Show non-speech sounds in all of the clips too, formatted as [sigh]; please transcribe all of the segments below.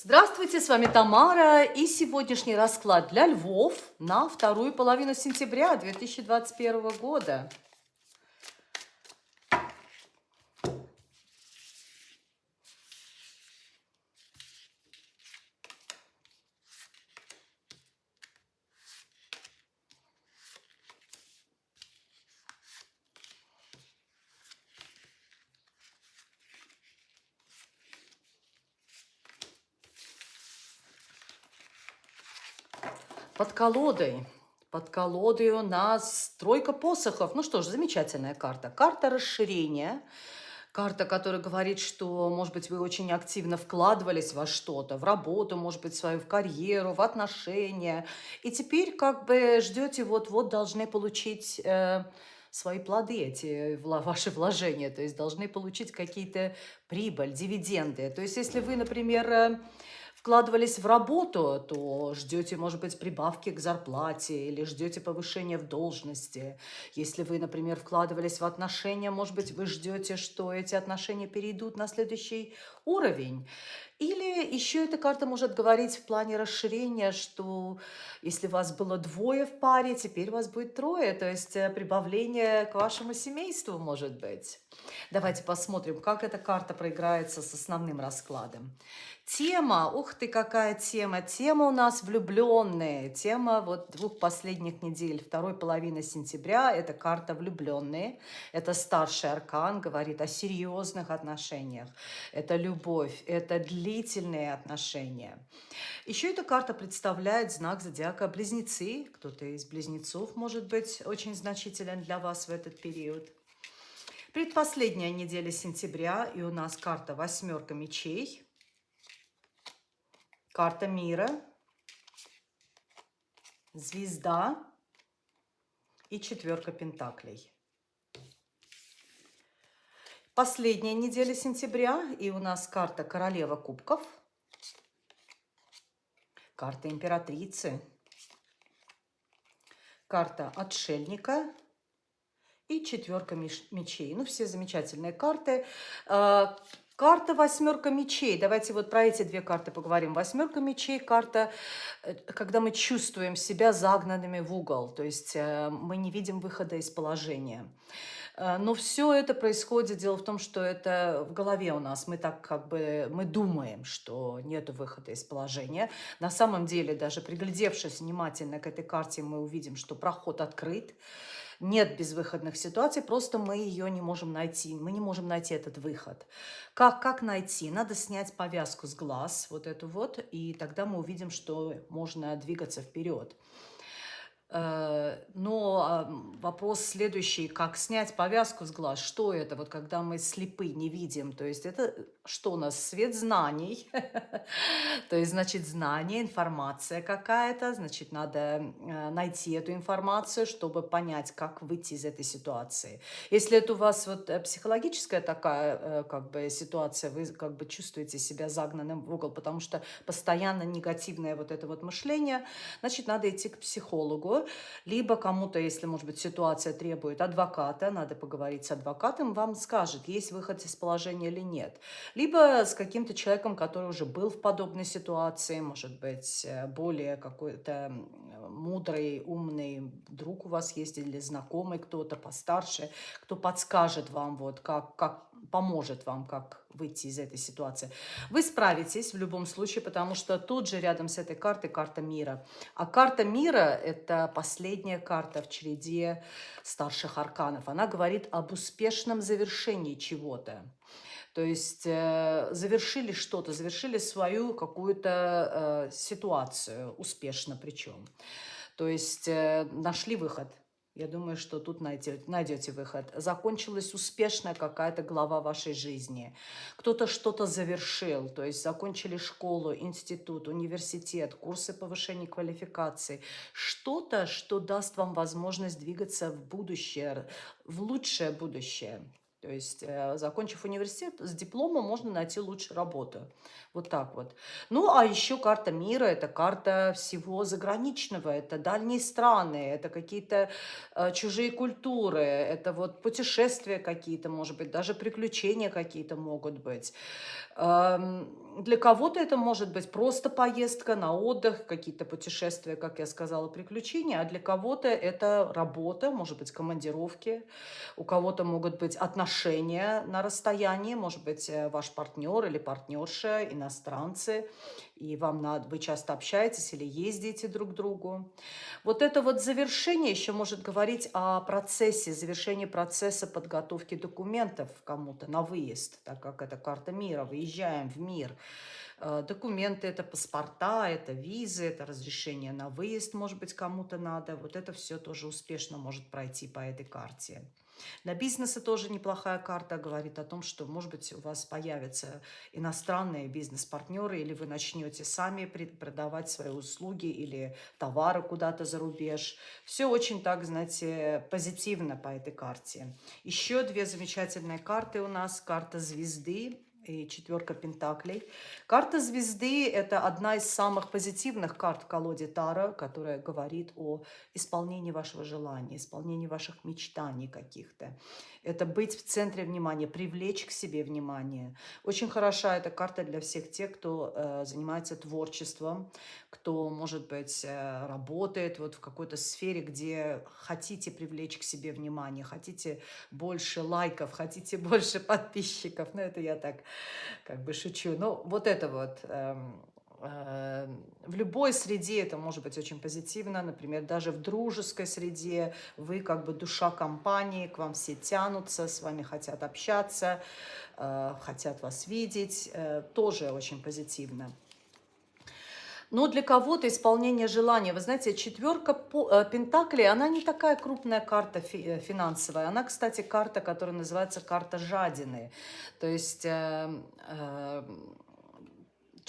Здравствуйте, с вами Тамара и сегодняшний расклад для львов на вторую половину сентября 2021 года. Под колодой. Под колодой у нас тройка посохов. Ну что ж, замечательная карта. Карта расширения. Карта, которая говорит, что, может быть, вы очень активно вкладывались во что-то, в работу, может быть, свою, в карьеру, в отношения. И теперь как бы ждете, вот-вот должны получить... Э, свои плоды, эти [laughs] ваши вложения, то есть должны получить какие-то прибыль, дивиденды. То есть если вы, например, э, вкладывались в работу, то ждете, может быть, прибавки к зарплате или ждете повышения в должности. Если вы, например, вкладывались в отношения, может быть, вы ждете, что эти отношения перейдут на следующий уровень. Или еще эта карта может говорить в плане расширения, что если вас было двое в паре, теперь вас будет трое, то есть э, прибавление к вашему семейству может быть. Давайте посмотрим, как эта карта проиграется с основным раскладом. Тема, ух ты, какая тема. Тема у нас влюбленные. Тема вот двух последних недель, второй половины сентября, это карта влюбленные. Это старший аркан, говорит о серьезных отношениях. Это любовь, это длительные отношения. Еще эта карта представляет знак зодиака Близнецы. Кто-то из близнецов может быть очень значителен для вас в этот период. Предпоследняя неделя сентября, и у нас карта «Восьмерка мечей». Карта мира, звезда и четверка пентаклей. Последняя неделя сентября, и у нас карта королева кубков, карта императрицы, карта отшельника и четверка мечей. Ну, все замечательные карты. А, Карта восьмерка мечей. Давайте вот про эти две карты поговорим. Восьмерка мечей – карта, э, когда мы чувствуем себя загнанными в угол. То есть э, мы не видим выхода из положения. Э, но все это происходит, дело в том, что это в голове у нас. Мы так как бы, мы думаем, что нет выхода из положения. На самом деле, даже приглядевшись внимательно к этой карте, мы увидим, что проход открыт нет безвыходных ситуаций, просто мы ее не можем найти, мы не можем найти этот выход. Как, как найти? Надо снять повязку с глаз, вот эту вот, и тогда мы увидим, что можно двигаться вперед. Э, но а, вопрос следующий, как снять повязку с глаз, что это, вот когда мы слепы, не видим, то есть это что у нас, свет знаний, [laughs] то есть, значит, знание, информация какая-то, значит, надо э, найти эту информацию, чтобы понять, как выйти из этой ситуации. Если это у вас вот э, психологическая такая как бы ситуация, вы как бы чувствуете себя загнанным в угол, потому что постоянно негативное вот это вот мышление, значит, надо идти к психологу, либо кому-то, если, может быть, ситуация требует адвоката, надо поговорить с адвокатом, вам скажет, есть выход из положения или нет. Либо с каким-то человеком, который уже был в подобной ситуации, может быть, э, более какой-то мудрый, умный друг у вас есть или знакомый кто-то постарше, кто подскажет вам, вот, как, как поможет вам, как выйти из этой ситуации. Вы справитесь в любом случае, потому что тут же рядом с этой картой карта мира. А карта мира – это последняя карта в череде старших арканов. Она говорит об успешном завершении чего-то. То есть э, завершили что-то, завершили свою какую-то э, ситуацию, успешно причем. То есть э, нашли выход – я думаю, что тут найдете, найдете выход. Закончилась успешная какая-то глава вашей жизни. Кто-то что-то завершил, то есть закончили школу, институт, университет, курсы повышения квалификации. Что-то, что даст вам возможность двигаться в будущее, в лучшее будущее. То есть, э, закончив университет, с дипломом можно найти лучше работу. Вот так вот. Ну, а еще карта мира – это карта всего заграничного, это дальние страны, это какие-то э, чужие культуры, это вот путешествия какие-то, может быть, даже приключения какие-то могут быть. Эм, для кого-то это может быть просто поездка на отдых, какие-то путешествия, как я сказала, приключения, а для кого-то это работа, может быть, командировки, у кого-то могут быть отношения на расстоянии, может быть, э, ваш партнер или партнерша, иностранцы, и вам надо, вы часто общаетесь или ездите друг к другу. Вот это вот завершение еще может говорить о процессе, завершении процесса подготовки документов кому-то на выезд, так как это карта мира, выезжаем в мир. Э, документы, это паспорта, это визы, это разрешение на выезд, может быть, кому-то надо. Вот это все тоже успешно может пройти по этой карте. Для бизнеса тоже неплохая карта говорит о том, что, может быть, у вас появятся иностранные бизнес-партнеры, или вы начнете сами продавать свои услуги или товары куда-то за рубеж. Все очень так, знаете, позитивно по этой карте. Еще две замечательные карты у нас. Карта звезды и четверка пентаклей. Карта звезды – это одна из самых позитивных карт в колоде Тара, которая говорит о исполнении вашего желания, исполнении ваших мечтаний каких-то. Это быть в центре внимания, привлечь к себе внимание. Очень хороша эта карта для всех тех, кто э, занимается творчеством, кто, может быть, э, работает вот в какой-то сфере, где хотите привлечь к себе внимание, хотите больше лайков, хотите [laughs] больше подписчиков. Ну, это я так как бы шучу. Ну, вот это вот эм, эм, в любой среде это может быть очень позитивно, например, даже в дружеской среде вы как бы душа компании, к вам все тянутся, с вами хотят общаться, э, хотят вас видеть, э, тоже очень позитивно. Но для кого-то исполнение желания, вы знаете, четверка э, пентаклей, она не такая крупная карта э, финансовая. Она, кстати, карта, которая называется карта жадины. То есть... Э, э,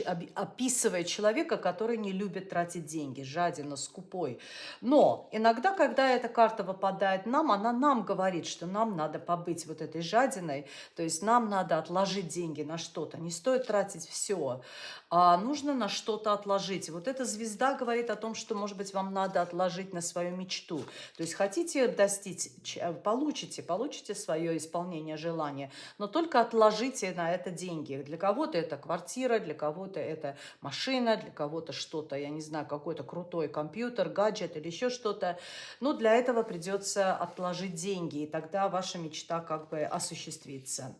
описывает человека, который не любит тратить деньги, жадина, скупой. Но иногда, когда эта карта выпадает нам, она нам говорит, что нам надо побыть вот этой жадиной, то есть нам надо отложить деньги на что-то. Не стоит тратить все, а нужно на что-то отложить. Вот эта звезда говорит о том, что, может быть, вам надо отложить на свою мечту. То есть хотите достичь, получите, получите свое исполнение желания, но только отложите на это деньги. Для кого-то это квартира, для кого кого-то это машина, для кого-то что-то, я не знаю, какой-то крутой компьютер, гаджет или еще что-то. Но для этого придется отложить деньги, и тогда ваша мечта как бы осуществится.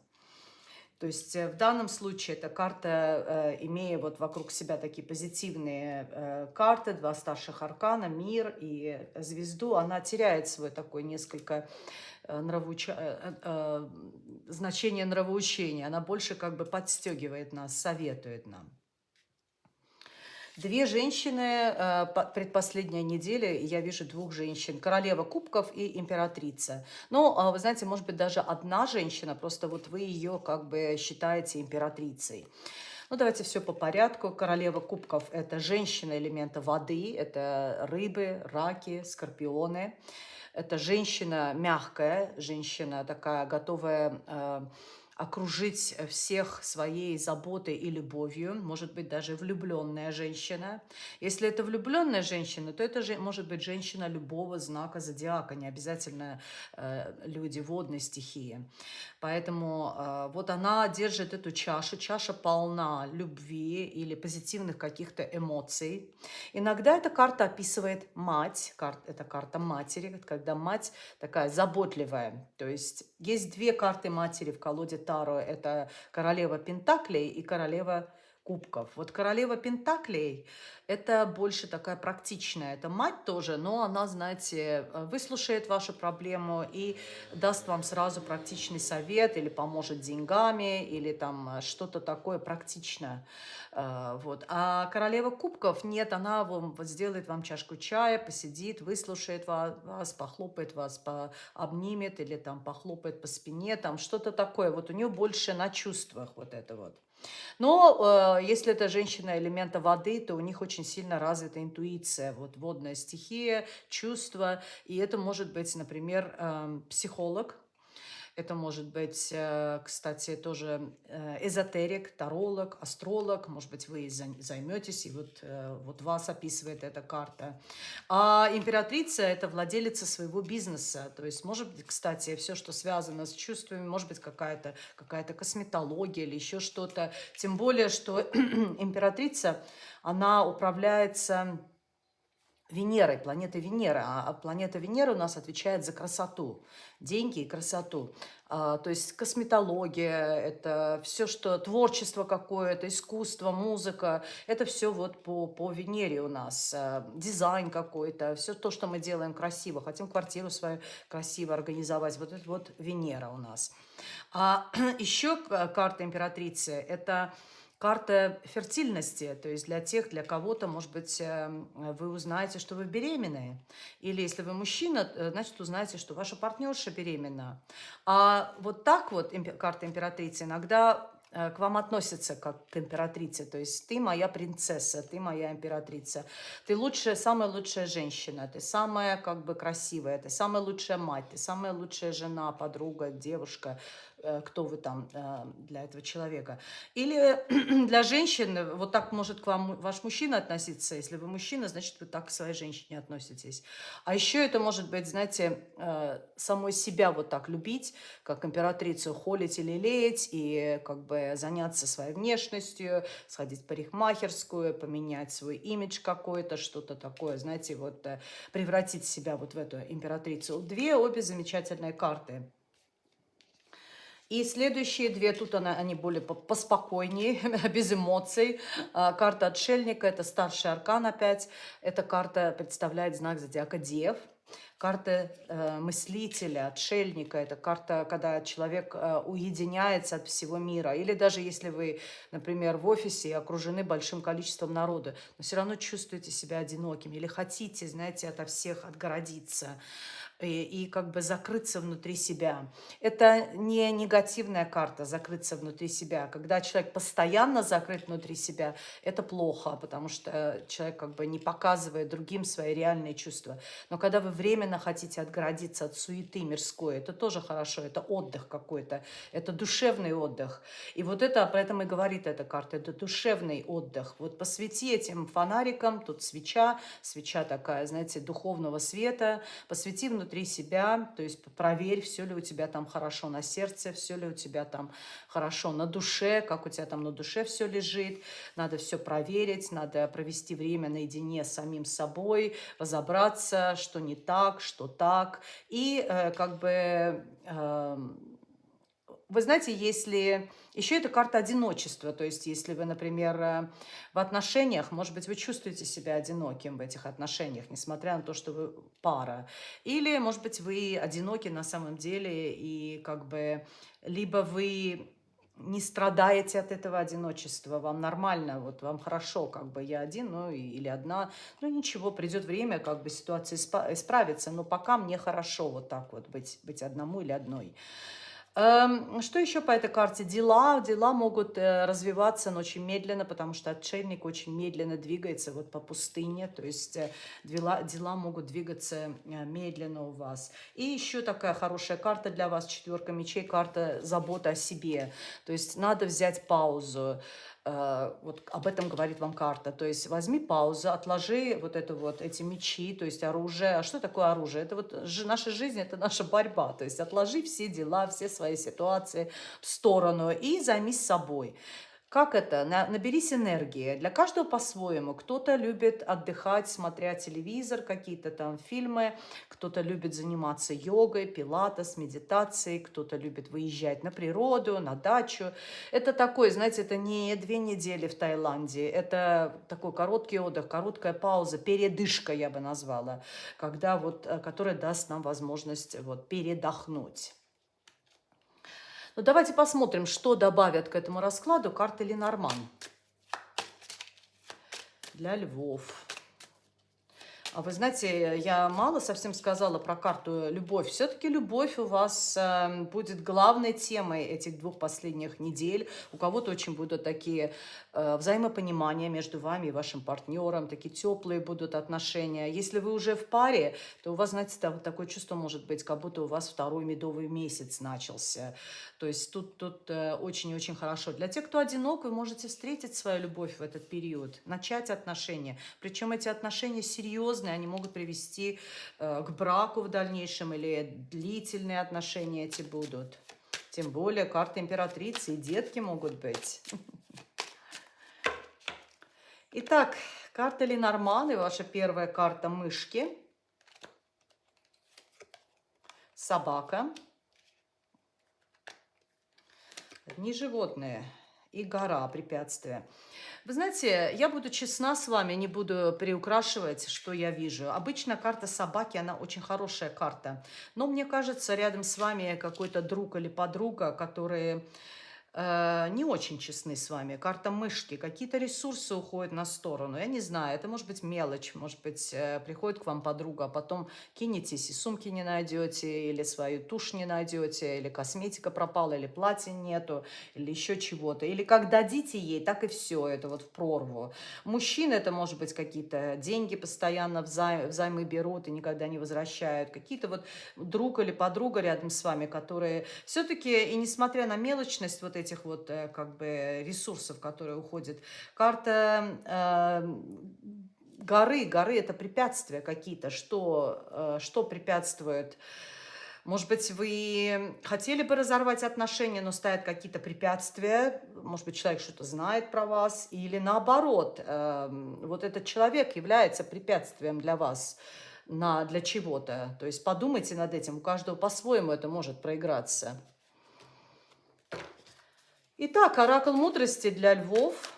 То есть э, в данном случае эта карта, э, имея вот вокруг себя такие позитивные э, карты, два старших аркана, мир и звезду, она теряет свой такой несколько нравоуч... значение нравоучения. Она больше как бы подстегивает нас, советует нам. Две женщины, э, предпоследняя неделя, я вижу двух женщин, королева кубков и императрица. Ну, а вы знаете, может быть, даже одна женщина, просто вот вы ее как бы считаете императрицей. Ну, давайте все по порядку. Королева кубков – это женщина элемента воды, это рыбы, раки, скорпионы. Это женщина мягкая, женщина такая, готовая э, окружить всех своей заботой и любовью, может быть, даже влюбленная женщина. Если это влюбленная женщина, то это же может быть женщина любого знака зодиака, не обязательно э, люди водной стихии. Поэтому э, вот она держит эту чашу, чаша полна любви или позитивных каких-то эмоций. Иногда эта карта описывает мать, карт, это карта матери, когда мать такая заботливая. То есть есть две карты матери в колоде Таро. Это королева Пентаклей и королева кубков. Вот королева Пентаклей – это больше такая практичная. Это мать тоже, но она, знаете, выслушает вашу проблему и даст вам сразу практичный совет или поможет деньгами, или там что-то такое практичное. А, вот. А королева кубков нет, она вам сделает вам чашку чая, посидит, выслушает вас, похлопает вас, обнимет или там похлопает по спине, там что-то такое. Вот у нее больше на чувствах вот это вот. Но э, если это женщина элемента воды, то у них очень сильно развита интуиция, вот водная стихия, чувство. И это может быть, например, э, психолог, Это может быть, э, кстати, тоже э, эзотерик, таролог, астролог. Может быть, вы займетесь, и вот, э, вот вас описывает эта карта. А императрица – это владелица своего бизнеса. То есть, может быть, кстати, все, что связано с чувствами, может быть, какая-то какая, -то, косметология или еще что-то. Тем более, что [clears throat] императрица, она управляется Венерой, планетой Венера. А планета Венера у нас отвечает за красоту, деньги и красоту. А, то есть косметология, это все, что творчество какое-то, искусство, музыка, это все вот по, по Венере у нас. А, дизайн какой-то, все то, что мы делаем красиво. Хотим квартиру свою красиво организовать. Вот это вот Венера у нас. А [clears throat] еще карта императрицы – это карта фертильности, то есть для тех, для кого-то, может быть, эм, вы узнаете, что вы беременны. Или если вы мужчина, э, значит, узнаете, что ваша партнерша беременна. А вот так вот карта императрицы иногда к вам относится как к императрице. То есть ты моя принцесса, ты моя императрица. Ты лучшая, самая лучшая женщина, ты самая как бы красивая, ты самая лучшая мать, ты самая лучшая жена, подруга, девушка, Э, кто вы там э, для этого человека. Или [clears throat] для женщин, вот так может к вам ваш мужчина относиться. Если вы мужчина, значит, вы так к своей женщине относитесь. А еще это может быть, знаете, э, самой себя вот так любить, как императрицу холить или леять, и как бы заняться своей внешностью, сходить в парикмахерскую, поменять свой имидж какой-то, что-то такое, знаете, вот превратить себя вот в эту императрицу. Две обе замечательные карты. И следующие две, тут она, они более поспокойнее, [laughs] без эмоций. А, карта отшельника, это старший аркан опять. Эта карта представляет знак зодиака Дев. Карта э, мыслителя, отшельника, это карта, когда человек э, уединяется от всего мира. Или даже если вы, например, в офисе и окружены большим количеством народа, но все равно чувствуете себя одиноким или хотите, знаете, ото всех отгородиться и, и как бы закрыться внутри себя. Это не негативная карта, закрыться внутри себя. Когда человек постоянно закрыт внутри себя, это плохо, потому что человек как бы не показывает другим свои реальные чувства. Но когда вы временно хотите отгородиться от суеты мирской, это тоже хорошо, это отдых какой-то, это душевный отдых. И вот это, про это и говорит эта карта, это душевный отдых. Вот посвяти этим фонарикам, тут свеча, свеча такая, знаете, духовного света, посвяти внутри внутри себя, то есть проверь, все ли у тебя там хорошо на сердце, все ли у тебя там хорошо на душе, как у тебя там на душе все лежит. Надо все проверить, надо провести время наедине с самим собой, разобраться, что не так, что так. И э, как бы... Э, вы знаете, если... Еще это карта одиночества, то есть если вы, например, э, в отношениях, может быть, вы чувствуете себя одиноким в этих отношениях, несмотря на то, что вы пара. Или, может быть, вы одиноки на самом деле, и как бы либо вы не страдаете от этого одиночества, вам нормально, вот вам хорошо, как бы я один, ну или одна, ну ничего, придет время, как бы ситуация исправится, но пока мне хорошо вот так вот быть, быть одному или одной. Эм, что еще по этой карте? Дела. Дела могут э, развиваться, но очень медленно, потому что отшельник очень медленно двигается вот по пустыне. То есть э, дела, дела могут двигаться э, медленно у вас. И еще такая хорошая карта для вас, четверка мечей, карта забота о себе. То есть надо взять паузу. Э, вот об этом говорит вам карта. То есть возьми паузу, отложи вот это вот, эти мечи, то есть оружие. А что такое оружие? Это вот наша жизнь, это наша борьба. То есть отложи все дела, все свои ситуации в сторону и займись собой. Как это? Наберись энергии. Для каждого по-своему. Кто-то любит отдыхать, смотря телевизор, какие-то там фильмы. Кто-то любит заниматься йогой, пилатес, медитацией. Кто-то любит выезжать на природу, на дачу. Это такой, знаете, это не две недели в Таиланде. Это такой короткий отдых, короткая пауза, передышка, я бы назвала. Когда вот, э, которая даст нам возможность вот, передохнуть. Ну, давайте посмотрим, что добавят к этому раскладу карты Ленорман. Для львов. А вы знаете, я мало совсем сказала про карту «Любовь». Все-таки любовь у вас э, будет главной темой этих двух последних недель. У кого-то очень будут такие э, взаимопонимания между вами и вашим партнером, такие теплые будут отношения. Если вы уже в паре, то у вас, знаете, такое чувство может быть, как будто у вас второй медовый месяц начался. То есть тут тут э, очень-очень хорошо. Для тех, кто одинок, вы можете встретить свою любовь в этот период, начать отношения. Причем эти отношения серьезные серьезные, они могут привести э, к браку в дальнейшем или длительные отношения эти будут. Тем более карта императрицы и детки могут быть. Итак, карта Ленорман и ваша первая карта мышки. Собака. Одни животные и гора препятствия. Вы знаете, я буду честна с вами, не буду приукрашивать, что я вижу. Обычно карта собаки, она очень хорошая карта. Но мне кажется, рядом с вами какой-то друг или подруга, которые э, не очень честны с вами. Карта мышки, какие-то ресурсы уходят на сторону. Я не знаю, это может быть мелочь, может быть, э, приходит к вам подруга, а потом кинетесь и сумки не найдете, или свою тушь не найдете, или косметика пропала, или платья нету, или еще чего-то. Или как дадите ей, так и все, это вот в прорву. Мужчины это может быть какие-то деньги постоянно взай, взаймы берут и никогда не возвращают. Какие-то вот друг или подруга рядом с вами, которые все-таки, и несмотря на мелочность вот этих вот э, как бы ресурсов, которые уходят. Карта э, горы, горы это препятствия какие-то, что, э, что препятствует может быть, вы хотели бы разорвать отношения, но стоят какие-то препятствия. Может быть, человек что-то знает про вас. Или наоборот, э, вот этот человек является препятствием для вас на, для чего-то. То есть подумайте над этим. У каждого по-своему это может проиграться. Итак, оракул мудрости для львов.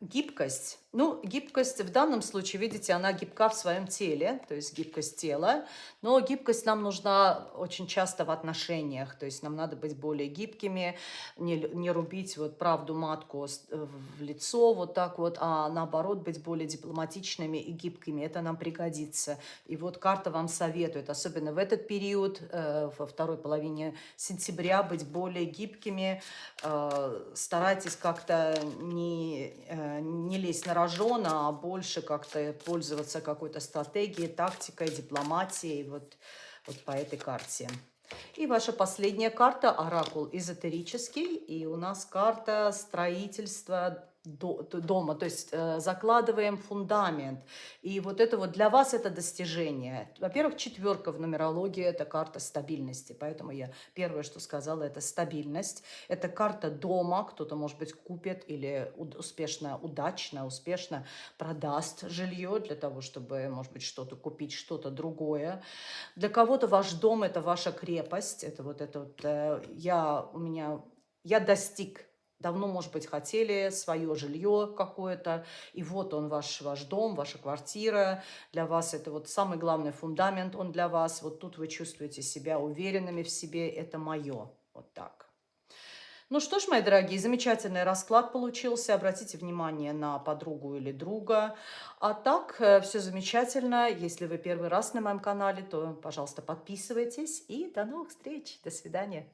Гибкость. Ну, гибкость в данном случае, видите, она гибка в своем теле, то есть гибкость тела, но гибкость нам нужна очень часто в отношениях, то есть нам надо быть более гибкими, не, не рубить вот правду матку в лицо вот так вот, а наоборот быть более дипломатичными и гибкими, это нам пригодится. И вот карта вам советует, особенно в этот период, э, во второй половине сентября, быть более гибкими, э, старайтесь как-то не, э, не лезть на рожона, а больше как-то пользоваться какой-то стратегией, тактикой, дипломатией вот, вот по этой карте. И ваша последняя карта – оракул эзотерический. И у нас карта строительства дома, то есть э, закладываем фундамент. И вот это вот для вас это достижение. Во-первых, четверка в нумерологии – это карта стабильности, поэтому я первое, что сказала, это стабильность. Это карта дома, кто-то, может быть, купит или успешно, удачно, успешно продаст жилье для того, чтобы, может быть, что-то купить, что-то другое. Для кого-то ваш дом – это ваша крепость, это вот это вот, э, я, у меня, я достиг давно, может быть, хотели свое жилье какое-то, и вот он, ваш, ваш дом, ваша квартира, для вас это вот самый главный фундамент, он для вас, вот тут вы чувствуете себя уверенными в себе, это мое, вот так. Ну что ж, мои дорогие, замечательный расклад получился. Обратите внимание на подругу или друга. А так, э, все замечательно. Если вы первый раз на моем канале, то, пожалуйста, подписывайтесь. И до новых встреч. До свидания.